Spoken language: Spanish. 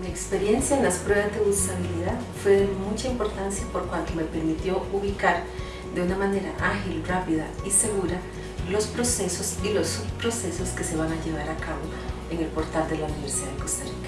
Mi experiencia en las pruebas de usabilidad fue de mucha importancia por cuanto me permitió ubicar de una manera ágil, rápida y segura los procesos y los subprocesos que se van a llevar a cabo en el portal de la Universidad de Costa Rica.